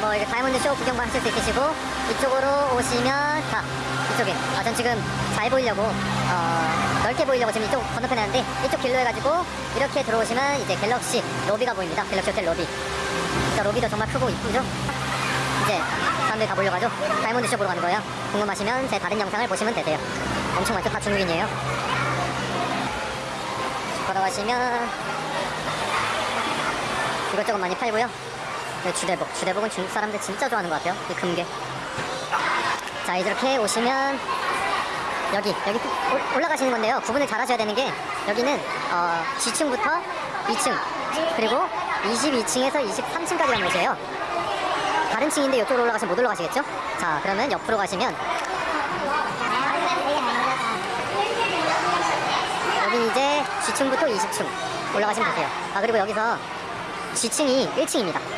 뭐 이제 다이아몬드 쇼 구경만 하실 수 있으시고 이쪽으로 오시면 자 이쪽에. 아 전 지금 잘 보이려고 어 넓게 보이려고 지금 이쪽 건너편에 하는데 이쪽 길로 해가지고 이렇게 들어오시면 이제 갤럭시 로비가 보입니다. 갤럭시 호텔 로비. 자 로비도 정말 크고 이쁘죠? 이제 사람들이 다 몰려가죠? 다이아몬드 쇼 보러 가는 거예요? 궁금하시면 제 다른 영상을 보시면 되세요. 엄청 많죠? 다 중국인이에요. 걸어가시면 이것저것 많이 팔고요. 네, 주대복. 주대복은 중국 사람들 진짜 좋아하는 것 같아요. 이 금괴. 자 이렇게 오시면 여기 여기 올- 올라가시는 건데요. 구분을 잘 하셔야 되는 게 여기는 어, G층부터 2층 그리고 22층에서 23층까지라는 곳이에요. 다른 층인데 이쪽으로 올라가시면 못 올라가시겠죠? 자 그러면 옆으로 가시면 여기 이제 G층부터 20층 올라가시면 되세요. 아 그리고 여기서 G층이 1층입니다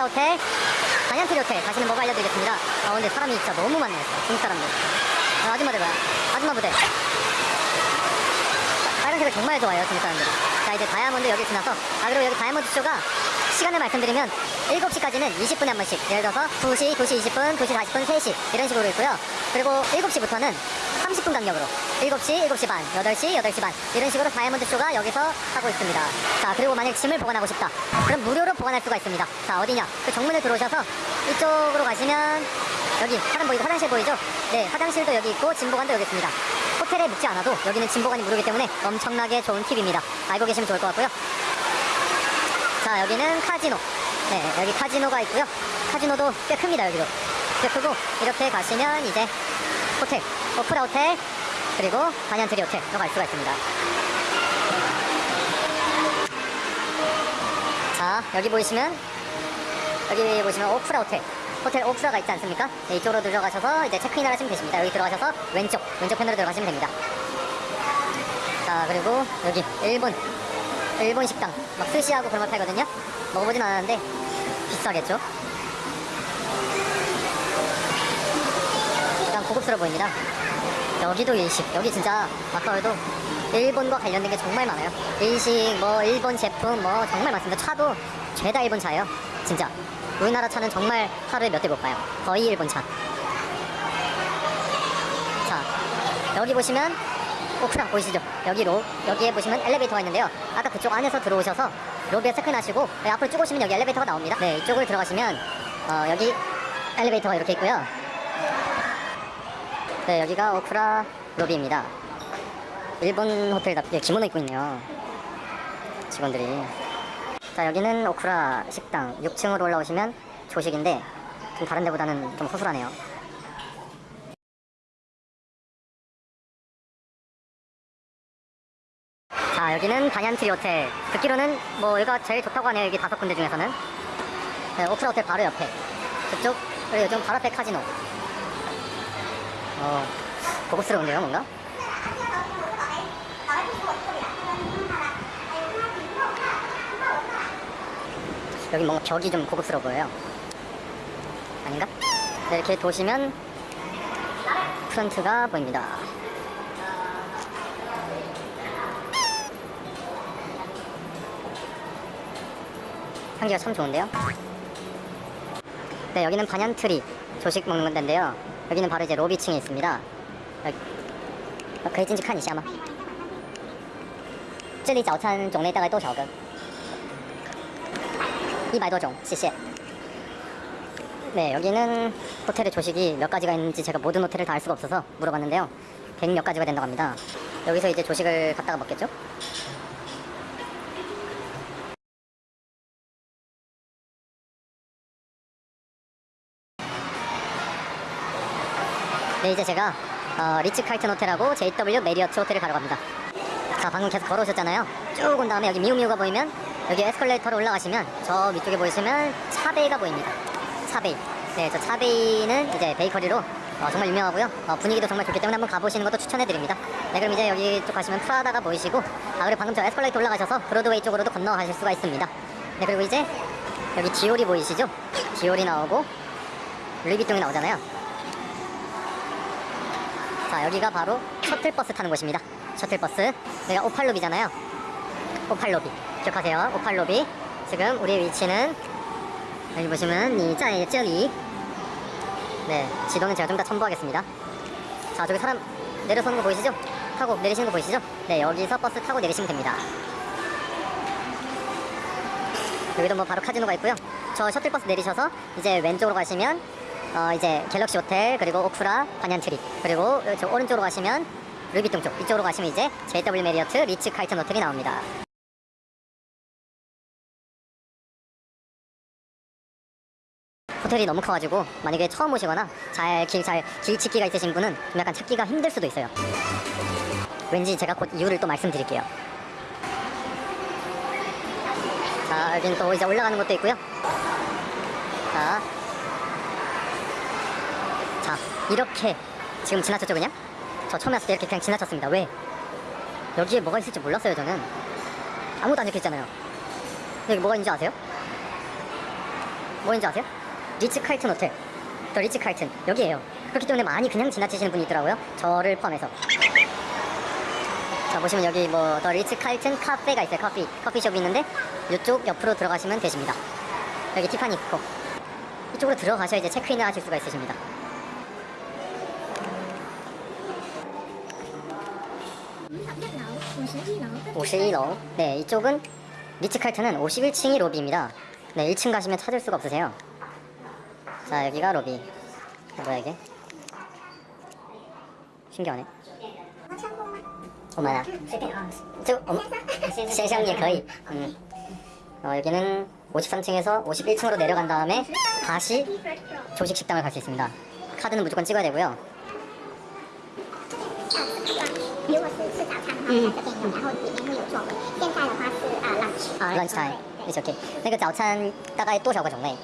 오프라 호텔 반얀트리 호텔 가시는 법 알려드리겠습니다. 아 근데 사람이 진짜 너무 많네요 중국 사람들. 아, 아줌마들 봐요. 아줌마 부대. 빨간색을 정말 좋아해요 중국 사람들이. 자 이제 다이아몬드 여기 지나서 아 그리고 여기 다이아몬드 쇼가 시간을 말씀드리면 7시까지는 20분에 한 번씩. 예를 들어서 2시, 2시 20분, 2시 40분, 3시. 이런 식으로 있고요. 그리고 7시부터는 30분 간격으로. 7시, 7시 반, 8시, 8시 반. 이런 식으로 다이아몬드 쇼가 여기서 하고 있습니다. 자 그리고 만약 짐을 보관하고 싶다. 그럼 무료로 보관할 수가 있습니다. 자 어디냐? 그 정문을 들어오셔서 이쪽으로 가시면 여기 사람 보이고 화장실 보이죠? 네 화장실도 여기 있고 짐 보관도 여기 있습니다. 호텔에 묵지 않아도 여기는 짐 보관이 무료이기 때문에 엄청나게 좋은 팁입니다. 알고 계시면 좋을 것 같고요. 자 여기는 카지노. 네 여기 카지노가 있고요. 카지노도 꽤 큽니다 여기도. 꽤 크고 이렇게 가시면 이제 호텔 오프라 호텔 그리고 반얀트리 호텔로 갈 수가 있습니다. 자 여기 보이시면 여기 보시면 오프라 호텔 호텔 오프라가 있지 않습니까? 네, 이쪽으로 들어가셔서 이제 체크인을 하시면 되십니다. 여기 들어가셔서 왼쪽 왼쪽 편으로 들어가시면 됩니다. 자 그리고 여기 일본 일본 식당. 막 스시하고 그런 걸 팔거든요. 먹어보진 않았는데 비싸겠죠 고급스러워 보입니다 여기도 일식 여기 진짜 아까도 일본과 관련된 게 정말 많아요 일식 뭐 일본 제품 뭐 정말 많습니다 차도 죄다 일본 차예요 진짜 우리나라 차는 정말 하루에 몇 대 못 봐요 거의 일본 차 자, 여기 보시면 오프라 보이시죠? 여기 로 여기에 보시면 엘리베이터가 있는데요. 아까 그쪽 안에서 들어오셔서 로비에 체크인하시고 네, 앞으로 쭉 오시면 여기 엘리베이터가 나옵니다. 네, 이쪽을 들어가시면 어, 여기 엘리베이터가 이렇게 있고요. 네, 여기가 오프라 로비입니다. 일본 호텔답게 기모노 입고 있네요. 직원들이. 자, 여기는 오쿠라 식당 6층으로 올라오시면 조식인데 좀 다른 데보다는 좀 허술하네요. 자 여기는 반얀트리 호텔 듣기로는 뭐 여기가 제일 좋다고 하네요 여기 다섯 군데 중에서는 네, 오프라 호텔 바로 옆에 그쪽 그리고 요즘 바로 앞에 카지노 어 고급스러운데요 뭔가 여기 뭔가 벽이 좀 고급스러워 보여요 아닌가? 네, 이렇게 도시면 프런트가 보입니다 향기가 참 좋은데요? 네, 여기는 반얀트리 조식 먹는 데인데요. 여기는 바로 이제 로비층에 있습니다. 여기, 어, 可以进去看一下吗?这里早餐种类大概多少个?100多种,谢谢. 네, 여기는 호텔의 조식이 몇 가지가 있는지 제가 모든 호텔을 다 알 수가 없어서 물어봤는데요. 100 몇 가지가 된다고 합니다. 여기서 이제 조식을 갖다가 먹겠죠? 네, 이제 제가 어, 리츠 칼튼 호텔하고 JW 메리어트 호텔을 가러 갑니다. 자, 방금 계속 걸어오셨잖아요. 쭉 온 다음에 여기 미우미우가 보이면 여기 에스컬레이터로 올라가시면 저 위쪽에 보시면 차베이가 보입니다. 차베이. 네, 저 차베이는 이제 베이커리로 어, 정말 유명하고요. 어, 분위기도 정말 좋기 때문에 한번 가보시는 것도 추천해드립니다. 네, 그럼 이제 여기 쪽 가시면 프라다가 보이시고, 아, 그리고 방금 저 에스컬레이터 올라가셔서 브로드웨이 쪽으로도 건너가실 수가 있습니다. 네, 그리고 이제 여기 디올이 보이시죠? 디올이 나오고, 루이비통이 나오잖아요. 자, 여기가 바로 셔틀버스 타는 곳입니다. 셔틀버스. 여기가 오팔로비잖아요. 오팔로비. 기억하세요. 오팔로비. 지금 우리의 위치는 여기 보시면 이 짜의 저기 네, 지도는 제가 좀 더 첨부하겠습니다. 자, 저기 사람 내려서는 거 보이시죠? 타고 내리시는 거 보이시죠? 네, 여기서 버스 타고 내리시면 됩니다. 여기도 뭐 바로 카지노가 있고요. 저 셔틀버스 내리셔서 이제 왼쪽으로 가시면 어 이제 갤럭시 호텔 그리고 오쿠라 반얀트리 그리고 저 오른쪽으로 가시면 루비통 쪽 이쪽으로 가시면 이제 JW 메리어트 리츠 칼튼 호텔이 나옵니다. 호텔이 너무 커가지고 만약에 처음 오시거나 잘 길 잘 길치기가 있으신 분은 좀 약간 찾기가 힘들 수도 있어요. 왠지 제가 곧 이유를 또 말씀드릴게요. 자 여긴 또 이제 올라가는 것도 있고요. 자, 자 이렇게 지금 지나쳤죠 그냥? 저 처음에 왔을 때 이렇게 그냥 지나쳤습니다. 왜? 여기에 뭐가 있을지 몰랐어요 저는. 아무것도 안 적혀있잖아요. 여기 뭐가 있는지 아세요? 뭐인지 아세요? 리츠 칼튼 호텔. 더 리츠 칼튼. 여기에요. 그렇기 때문에 많이 그냥 지나치시는 분이 있더라고요. 저를 포함해서. 자, 보시면 여기 뭐, 더 리츠 칼튼 카페가 있어요. 커피. 커피숍이 있는데, 이쪽 옆으로 들어가시면 되십니다. 여기 티파니 있고. 이쪽으로 들어가셔야 이제 체크인을 하실 수가 있으십니다. 52로 네 이쪽은 리츠칼트는 51층이 로비입니다. 네 1층 가시면 찾을 수가 없으세요. 자 여기가 로비. 뭐야 이게? 신기하네. 어머나. 저 어머. 신상이 거의. 음. 어, 여기는 53층에서 51층으로 내려간 다음에 다시 조식식당을 갈 수 있습니다. 카드는 무조건 찍어야 되고요. 是吃早餐的话，在这边有，然后里面会有座位。现在的话是啊 lunch， 아, lunch time. It's okay. 那个早餐大概多少个种类？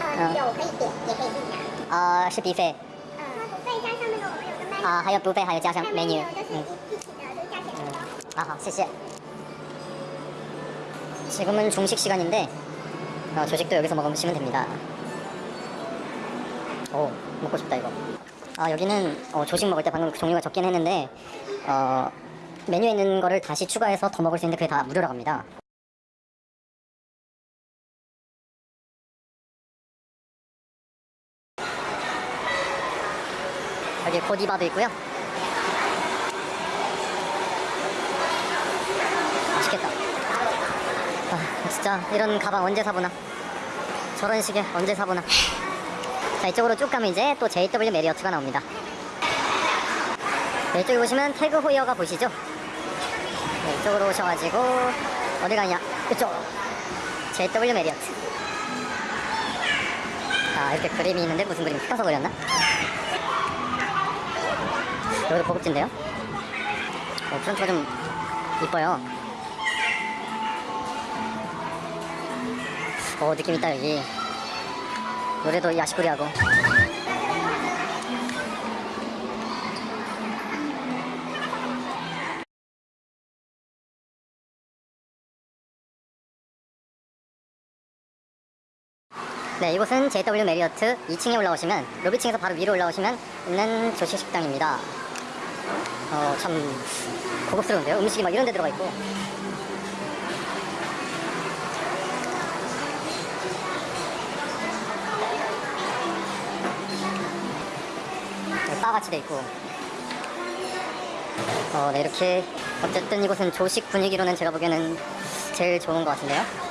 呃有可以点，也可以自己拿。啊、是 buffet 呃，不费加上那个我们有个 menu，啊，还有 buffet 还有加上那 menu。 menu 就是嗯，一一起的，就是价钱很高。 아, 好，谢谢. 지금은 중식 시간인데 어, 조식도 여기서 먹으시면 됩니다. 오, 먹고 싶다 이거. 아, 여기는 어, 조식 먹을 때 방금 종류가 적긴 했는데 어, 메뉴에 있는 거를 다시 추가해서 더 먹을 수 있는데 그게 다 무료라고 합니다. 여기 고디바도 있고요. 맛있겠다. 아, 진짜 이런 가방 언제 사보나. 저런 시계 언제 사보나. 자, 이쪽으로 쭉 가면 이제 또 JW Marriott가 나옵니다. 네, 이쪽에 보시면 태그 호이어가 보시죠? 네, 이쪽으로 오셔가지고 어디 가냐? 이쪽. JW Marriott. 아, 이렇게 그림이 있는데 무슨 그림 피카소 그렸나? 여기도 고급진데요? 어, 프런트가 좀 이뻐요. 어 느낌 있다 여기 노래도 야시꾸리하고 네 이곳은 JW 메리어트 2층에 올라오시면 로비층에서 바로 위로 올라오시면 있는 조식 식당입니다. 어 참 고급스러운데요? 음식이 막 이런 데 들어가 있고. 네, 바같이 돼 있고. 어, 네, 이렇게 어쨌든 이곳은 조식 분위기로는 제가 보기에는 제일 좋은 것 같은데요